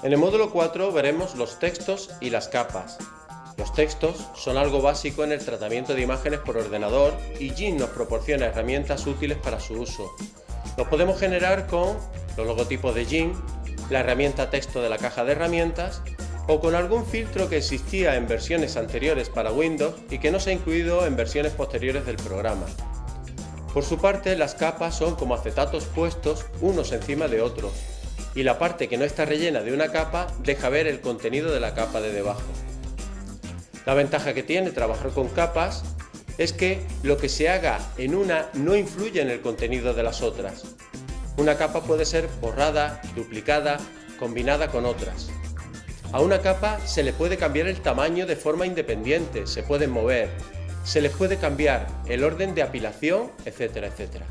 En el módulo 4 veremos los textos y las capas. Los textos son algo básico en el tratamiento de imágenes por ordenador y Jin nos proporciona herramientas útiles para su uso. Los podemos generar con los logotipos de Jin, la herramienta texto de la caja de herramientas o con algún filtro que existía en versiones anteriores para Windows y que no se ha incluido en versiones posteriores del programa. Por su parte, las capas son como acetatos puestos unos encima de otros, y la parte que no está rellena de una capa deja ver el contenido de la capa de debajo. La ventaja que tiene trabajar con capas es que lo que se haga en una no influye en el contenido de las otras. Una capa puede ser borrada, duplicada, combinada con otras. A una capa se le puede cambiar el tamaño de forma independiente, se pueden mover, se les puede cambiar el orden de apilación, etcétera, etcétera.